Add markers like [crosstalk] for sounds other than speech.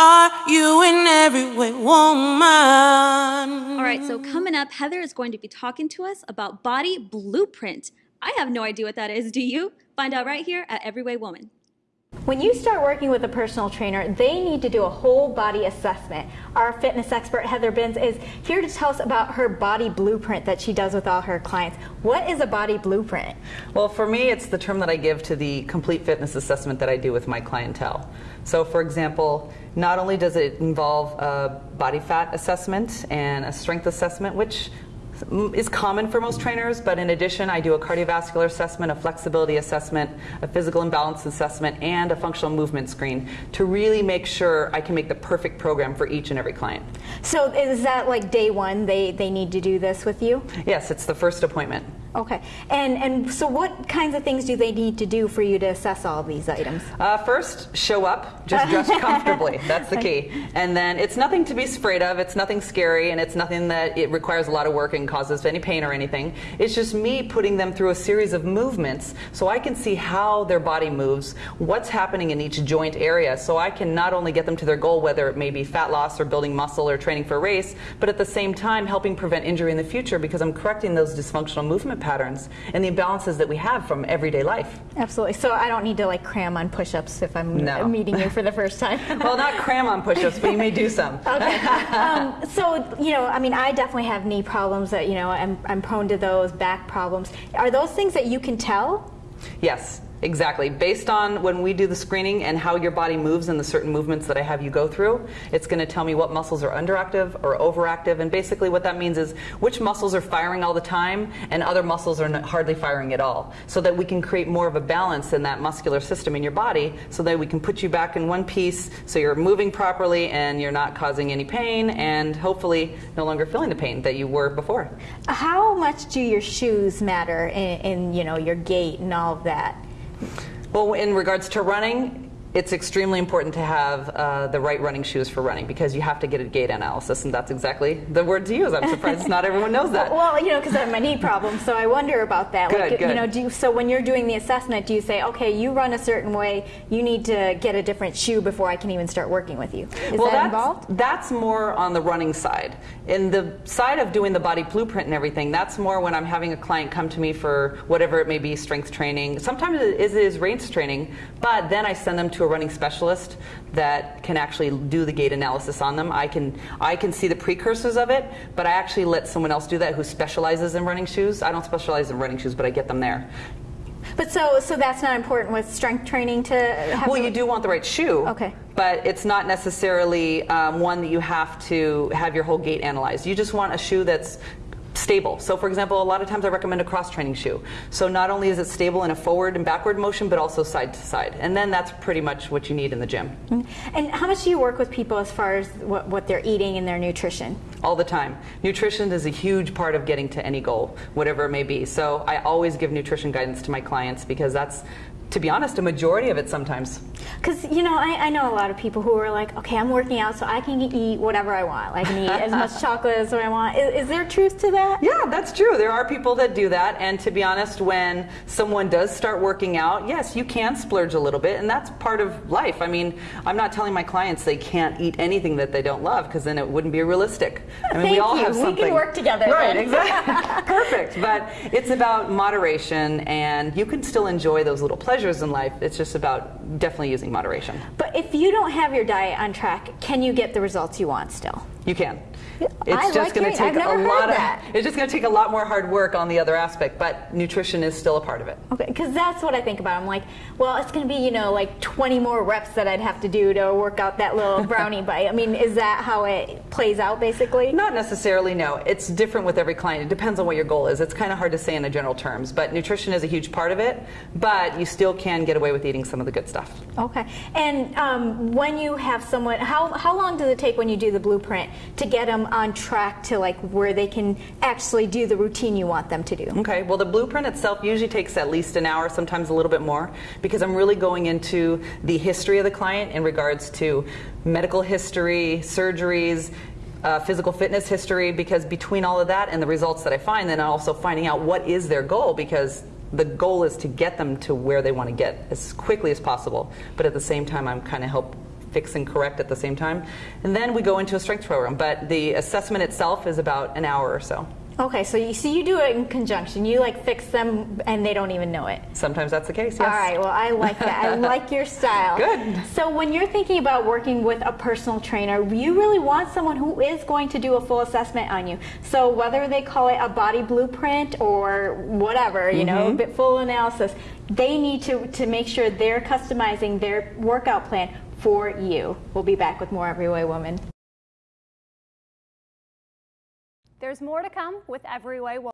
Are you in every way woman? All right, so coming up, Heather is going to be talking to us about body blueprint. I have no idea what that is. Do you? Find out right here at Every Way Woman. When you start working with a personal trainer, they need to do a whole body assessment. Our fitness expert, Heather Binns, is here to tell us about her body blueprint that she does with all her clients. What is a body blueprint? Well, for me, it's the term that I give to the complete fitness assessment that I do with my clientele. So, for example, not only does it involve a body fat assessment and a strength assessment, which is common for most trainers, but in addition, I do a cardiovascular assessment, a flexibility assessment, a physical imbalance assessment, and a functional movement screen to really make sure I can make the perfect program for each and every client. So, is that like day one, they, they need to do this with you? Yes, it's the first appointment. Okay. And and so what kinds of things do they need to do for you to assess all these items? Uh, first, show up. Just dress [laughs] comfortably. That's the key. And then it's nothing to be afraid of. It's nothing scary, and it's nothing that it requires a lot of work and causes any pain or anything. It's just me putting them through a series of movements so I can see how their body moves, what's happening in each joint area, so I can not only get them to their goal, whether it may be fat loss or building muscle or training for a race, but at the same time helping prevent injury in the future because I'm correcting those dysfunctional movement patterns and the imbalances that we have from everyday life. Absolutely. So I don't need to like cram on push-ups if I'm No. [laughs] meeting you for the first time. [laughs] well, not cram on push-ups, but you may do some. [laughs] Okay. Um, so you know, I mean, I definitely have knee problems. You know, I'm I'm prone to those back problems. Are those things that you can tell? Yes, exactly. Based on when we do the screening and how your body moves and the certain movements that I have you go through, it's going to tell me what muscles are underactive or overactive. And basically, what that means is which muscles are firing all the time and other muscles are hardly firing at all. So that we can create more of a balance in that muscular system in your body so that we can put you back in one piece so you're moving properly and you're not causing any pain and hopefully no longer feeling the pain that you were before. How much do your shoes matter in, in you know your gait and all of that? Well, in regards to running, it's extremely important to have uh, the right running shoes for running because you have to get a gait analysis, and that's exactly the word to use. I'm surprised not everyone knows that. [laughs] Well, you know, because I have my knee problem, so I wonder about that. Good, like, you know, do you, so when you're doing the assessment, do you say, okay, you run a certain way, you need to get a different shoe before I can even start working with you? Is well, that that's, involved? that's more on the running side. In the side of doing the body blueprint and everything, that's more when I'm having a client come to me for whatever it may be, strength training. Sometimes it is, it is race training, but then I send them to a running specialist that can actually do the gait analysis on them. I can I can see the precursors of it, but I actually let someone else do that who specializes in running shoes. I don't specialize in running shoes, but I get them there. But so, so that's not important with strength training to have. Well, you do want the right shoe. Okay. But it's not necessarily um, one that you have to have your whole gait analyzed. You just want a shoe that's stable. So, for example, a lot of times I recommend a cross training shoe. So, not only is it stable in a forward and backward motion, but also side to side. And then that's pretty much what you need in the gym mm-hmm. And how much do you work with people as far as what, what they're eating and their nutrition? all the time. Nutrition is a huge part of getting to any goal, whatever it may be. So, I always give nutrition guidance to my clients because that's, to be honest, a majority of it sometimes. Because you know, I, I know a lot of people who are like, okay, I'm working out, so I can eat whatever I want. I can eat as much [laughs] chocolate as I want. Is, is there truth to that? Yeah, that's true. There are people that do that. And to be honest, when someone does start working out, yes, you can splurge a little bit. And that's part of life. I mean, I'm not telling my clients they can't eat anything that they don't love because then it wouldn't be realistic. I mean, we Thank all you. have We can work together Right, then. exactly. [laughs] Perfect. But it's about moderation and you can still enjoy those little pleasures in life. It's just about definitely using moderation. But if you don't have your diet on track, can you get the results you want still? You can. It's I just like going to take a lot that. of. [laughs] It's just going to take a lot more hard work on the other aspect, but nutrition is still a part of it. Okay, because that's what I think about. I'm like, well, it's going to be, you know, like 20 more reps that I'd have to do to work out that little [laughs] brownie bite. I mean, is that how it plays out basically? Not necessarily, no. It's different with every client. It depends on what your goal is. It's kind of hard to say in the general terms, but nutrition is a huge part of it, but you still can get away with eating some of the good stuff. Okay. And um, when you have someone, how, how long does it take when you do the blueprint to get them on track to like where they can actually do the routine you want them to do? Okay, well, the blueprint itself usually takes at least an hour, sometimes a little bit more, because I'm really going into the history of the client in regards to medical history, surgeries, uh, physical fitness history, because between all of that and the results that I find, then also finding out what is their goal, because the goal is to get them to where they want to get as quickly as possible, but at the same time, I'm kind of help fix and correct at the same time. And then we go into a strength program. But the assessment itself is about an hour or so. Okay, so you see, you do it in conjunction. You like fix them, and they don't even know it. Sometimes that's the case, yes. All right, well, I like that. I [laughs] like your style. Good. So, when you're thinking about working with a personal trainer, you really want someone who is going to do a full assessment on you. So, whether they call it a body blueprint or whatever, you know, mm-hmm. a bit full analysis, they need to, to make sure they're customizing their workout plan for you. We'll be back with more Every Way Woman. There's more to come with Every Way.